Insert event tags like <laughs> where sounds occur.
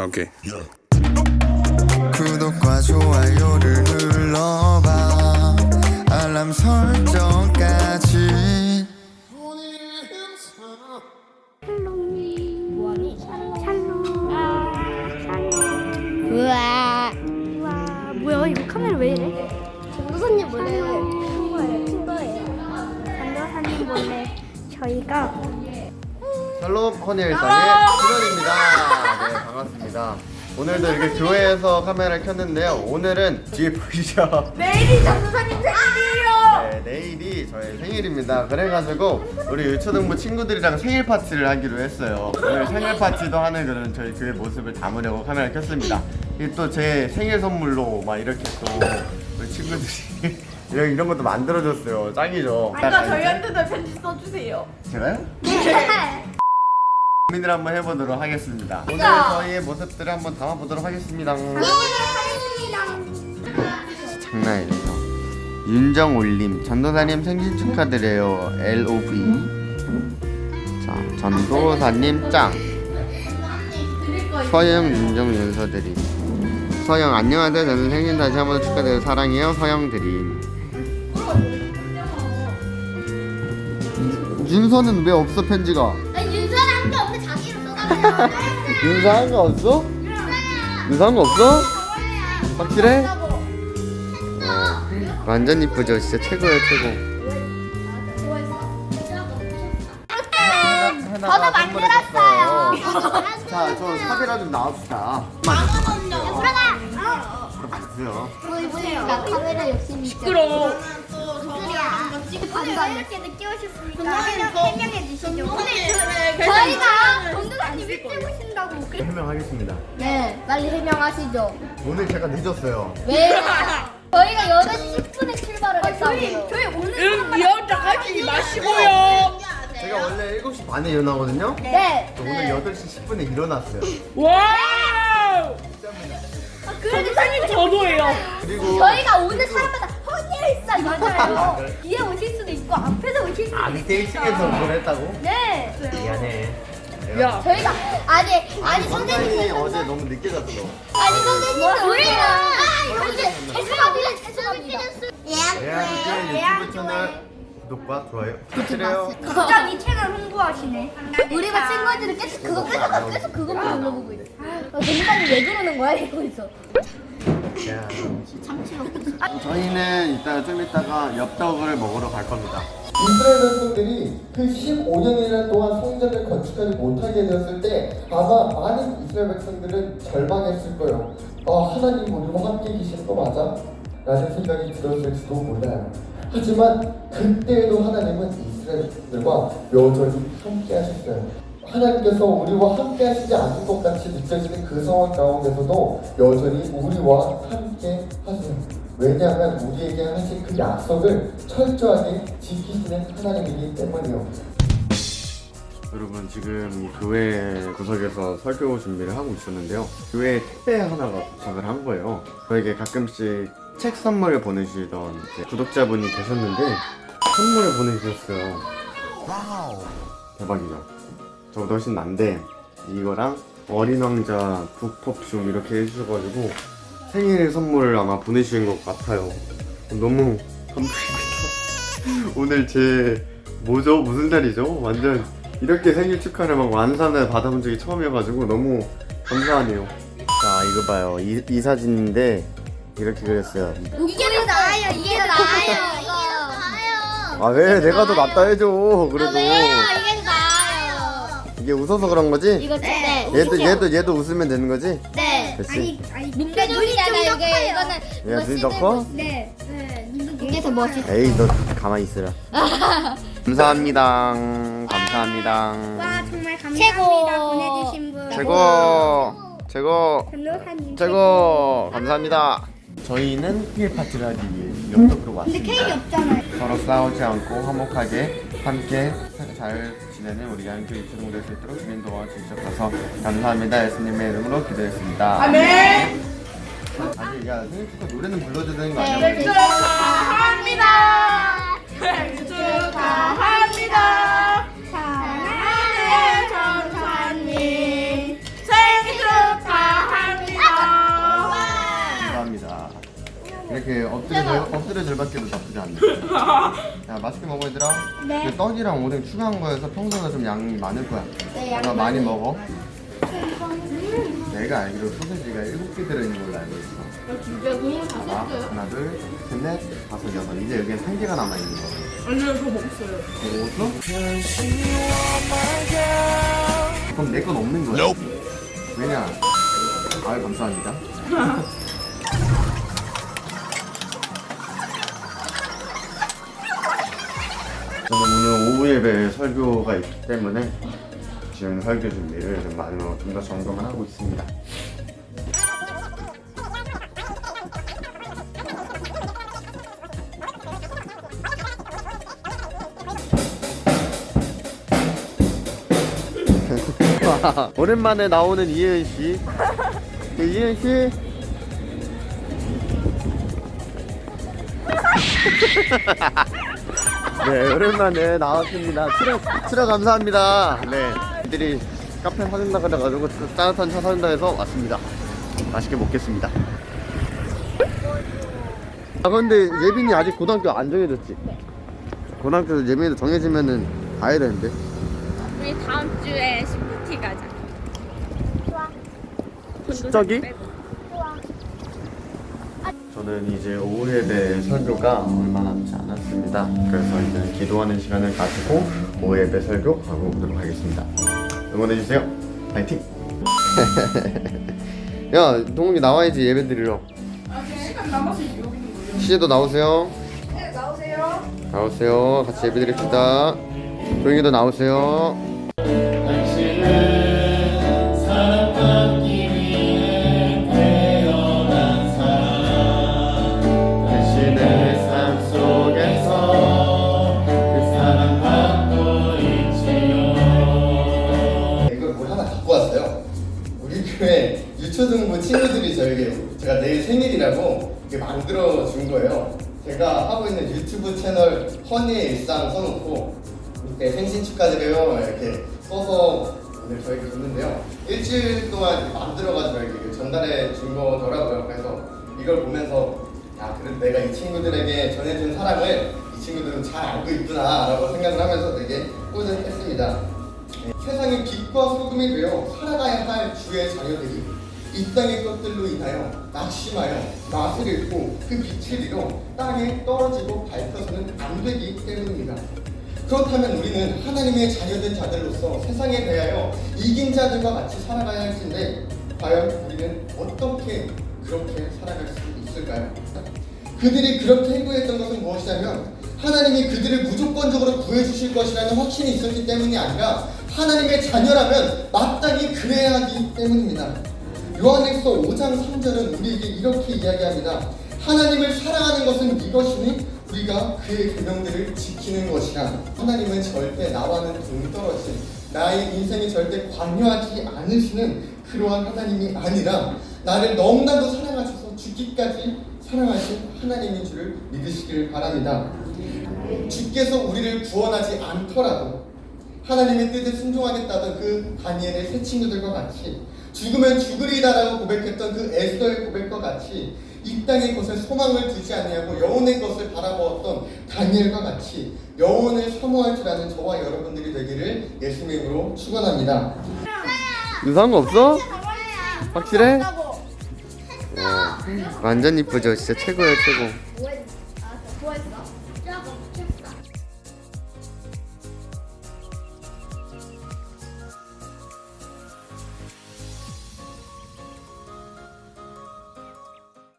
아, 오케이. 구독과 좋아요를 눌러봐 알람 설정까지 뭐하니? 샬롬. 아, 샬롬. 우와. 우와. 뭐야, 이거 카메라 왜 이래? 전도사님 몰래 친 거예요, 친 거예요. 전도사님 몰래 저희가 샬롬 허니일상의 실원입니다. 네, 반갑습니다. 오늘도 이렇게 교회에서 카메라를 켰는데요. 오늘은 뒤에 보이죠? 내일이 전도사님 생일이에요. 네, 내일이 저의 생일입니다. 그래가지고 우리 유초등부 친구들이랑 생일 파티를 하기로 했어요. 오늘 생일 파티도 하는 그런 저희 교회 모습을 담으려고 카메라를 켰습니다. 이게 또제 생일 선물로 막 이렇게 또 우리 친구들이 <laughs> 이런, 이런 것도 만들어줬어요. 짱이죠? 아까 저희한테도 편지 써주세요. 제가요? <laughs> 고민을 한번 해보도록 하겠습니다. 오늘 저희의 모습들을 한번 담아보도록 하겠습니다. 장난 아니죠. 윤정올림 전도사님 생신 축하드려요. LOV. 자 전도사님 짱. 서영 윤정 윤서드림. 서영 안녕하세요. 저는 생신 다시 한번 축하드려요. 사랑해요. 서영 드림. 윤서는 왜 없어 편지가? 윤서한 거 없어? 윤서한 거 없어? 확실해? 완전 이쁘죠 진짜 최고예요 최고 저도 만들었어요. 자저 사비라 좀 나옵시다 들어가. 주세요 보세요. 카메라 욕심이 시끄 러워. 반반 이렇게 늦게 오셨으니까 해명해 주시죠. 저희가 전도사님 일찍 오신다고. 해명하겠습니다 네, 빨리 해명하시죠. 오늘 제가 늦었어요 왜? 저희가 8시 10분에 출발을 했다고요. 저희 오늘 응, 미역장 하지 마시고요. 제가 원래 7시 반에 일어나거든요 네. 저 오늘 8시 10분에 일어났어요 와우. 전도사님 저도예요. 그리고 저희가 오늘 사람마다 허니일상 <laughs> 맞아요. 뒤에 있고 앞에서 오실 수도 아 있어요. 밑에 1층에서 그걸 했다고? 네. 미안해 야. 저희가 아니 아니 아니 선생님 어제 너무 늦게 잤어 아니 선생님 우리가 아 이제 죄송합니다 죄송합니다. 대한민국 유튜브 채널 구독과 좋아요 부탁드려요 갑자기 채널 홍보하시네. 우리가 친구들이 계속 그거 계속 계속 그것만 눌러보고 있어. 전사님 왜 그러는 거야 이러면서. 저희는 이따 좀 이따가 엽떡을 먹으러 갈 겁니다. 이스라엘 백성들이 그 15년이나 동안 성전을 건축하지 못하게 되었을 때 아마 많은 이스라엘 백성들은 절망했을 거예요. 아 하나님 우리와 함께 계시는 거 맞아? 라는 생각이 들었을지도 몰라요. 하지만 그때에도 하나님은 이스라엘 백성들과 여전히 함께 하셨어요. 하나님께서 우리와 함께 하시지 않은 것 같이 느껴지는 그 상황 가운데서도 여전히 우리와 함께 하세요. 왜냐하면 우리에게 하신 그 약속을 철저하게 지키시는 하나님이기 때문이요. 여러분 지금 이 교회 구석에서 설교 준비를 하고 있었는데요. 교회에 택배 하나가 도착을 한 거예요. 저에게 가끔씩 책 선물을 보내주시던 구독자분이 계셨는데 선물을 보내주셨어요. 대박이죠. 저보다 훨씬 난데 이거랑 어린 왕자 북퍼퓸 이렇게 해주셔가지고 생일 선물을 아마 보내주신 것 같아요. 너무 감동입니다. <laughs> 오늘 제 뭐죠? 무슨 날이죠? 완전 이렇게 생일 축하를 막 완산을 받아본 적이 처음이어가지고 너무 감사하네요. 자 이거 봐요. 이, 이 사진인데 이렇게 그렸어요. 이게 더 나아요. 이게 더 나아요. 이게 더 나아요. 아왜 내가 더 낫다 해줘. 그래도 이게 더 나아요. 이게 웃어서 그런 거지? 이거 네. 얘도 얘도 얘도 웃으면 되는 거지? 네. 됐지? 민폐 눈이잖아요. 이게 이거는 야 눈이 더 커? 네. 네. 이게 더 멋있어. 에이 너 가만히 있으라. <laughs> 감사합니다. 감사합니다. 정말 감사합니다. 최고. 보내주신 분. 최고 최고 변호사님. 최고 감사합니다. 저희는 생일 파티를 하기 위해 엽떡으로 왔습니다. 케이크 없잖아요. 서로 싸우지 않고 화목하게 함께 잘 지내는 우리 양교 유튜브 될수 있도록 주민 도와주셔서 감사합니다. 예수님의 이름으로 기도했습니다. 아멘. 아니 야 생일 축하 노래는 불러줘야 되는 거 아니야? 우리? 축하합니다. 생일 축하합니다. 엎드려 엎드려 절받기도 나쁘지 않네. 야 맛있게 먹어 얘들아. 네. 떡이랑 오뎅 추가한 거여서 평소보다 좀 양이 많을 거야. 네, 아마 많이 먹어. 내가 알기로 소세지가 일곱 개 들어있는 걸로 알고 있어. 진짜 너무 다 하나, 하나, 둘, 셋, 넷, 다섯, 여섯. 이제 여기에 한 개가 남아 있는 거야. 아니요 저 먹었어요. 먹었어? 그럼 내 건 없는 거야. 왜냐? 아유 감사합니다. <laughs> 예배 설교가 있기 때문에 지금 설교 준비를 좀 많이 좀 더 점검을 하고 있습니다. <laughs> 오랜만에 나오는 이혜은 씨. 네, 이혜은 씨. <laughs> 네, 오랜만에 나왔습니다. 출연, 출연 감사합니다. 네, 애들이 카페 사준다 그래가지고 따뜻한 차 사준다 해서 왔습니다. 맛있게 먹겠습니다. 아, 근데 예빈이 아직 고등학교 안 정해졌지? 고등학교 예빈이도 정해지면은 가야 되는데. 우리 다음 주에 시프티 가자. 저기? 저는 이제 오후 예배 설교가 얼마 남지 않았습니다. 그래서 이제 기도하는 시간을 가지고 오후 예배 설교 하고 오도록 하겠습니다. 응원해주세요. 파이팅! <laughs> 야, 동욱이 나와야지 예배 드리러. 아 시간 남아서 여기. 시제도 나오세요. 네 나오세요. 나오세요. 같이 예배 드립시다. 조용히도 나오세요. 친구들이 저에게 제가 내일 생일이라고 이렇게 만들어 준 거예요. 제가 하고 있는 유튜브 채널 허니의 일상 써놓고 밑에 생신 축하드려요 이렇게 써서 오늘 저에게 줬는데요. 일주일 동안 만들어가지고 이렇게 전달해 준 거더라고요. 그래서 이걸 보면서 아 그래도 내가 이 친구들에게 전해준 사랑을 이 친구들은 잘 알고 있구나 라고 생각을 하면서 되게 뿌듯했습니다. 네, 세상의 빛과 소금이 되어 살아가야 할 주의 자녀들이 이 땅의 것들로 인하여 낙심하여 맛을 잃고 그 빛을 잃어 땅에 떨어지고 밟혀서는 안 되기 때문입니다. 그렇다면 우리는 하나님의 자녀된 자들로서 세상에 대하여 이긴 자들과 같이 살아가야 할 텐데 과연 우리는 어떻게 그렇게 살아갈 수 있을까요? 그들이 그렇게 행동했던 것은 무엇이냐면 하나님이 그들을 무조건적으로 구해주실 것이라는 확신이 있었기 때문이 아니라 하나님의 자녀라면 마땅히 그래야 하기 때문입니다. 요한일서 5장 3절은 우리에게 이렇게 이야기합니다. 하나님을 사랑하는 것은 이것이니 우리가 그의 계명들을 지키는 것이라. 하나님은 절대 나와는 동떨어진 나의 인생이 절대 관여하지 않으시는 그러한 하나님이 아니라 나를 너무나도 사랑하셔서 죽기까지 사랑하신 하나님인 줄을 믿으시기를 바랍니다. 주께서 우리를 구원하지 않더라도 하나님의 뜻에 순종하겠다던 그 다니엘의 새 친구들과 같이 죽으면 죽으리다라고 고백했던 그 에스더의 고백과 같이 이 땅의 것에 소망을 두지 아니하고 영혼의 것을 바라보았던 다니엘과 같이 영혼을 사모할 줄 아는 저와 여러분들이 되기를 예수님의 이름으로 축원합니다. 유사한 거 없어? 확실해? 와, 완전 이쁘죠? 진짜 최고예요 최고.